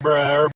Bruh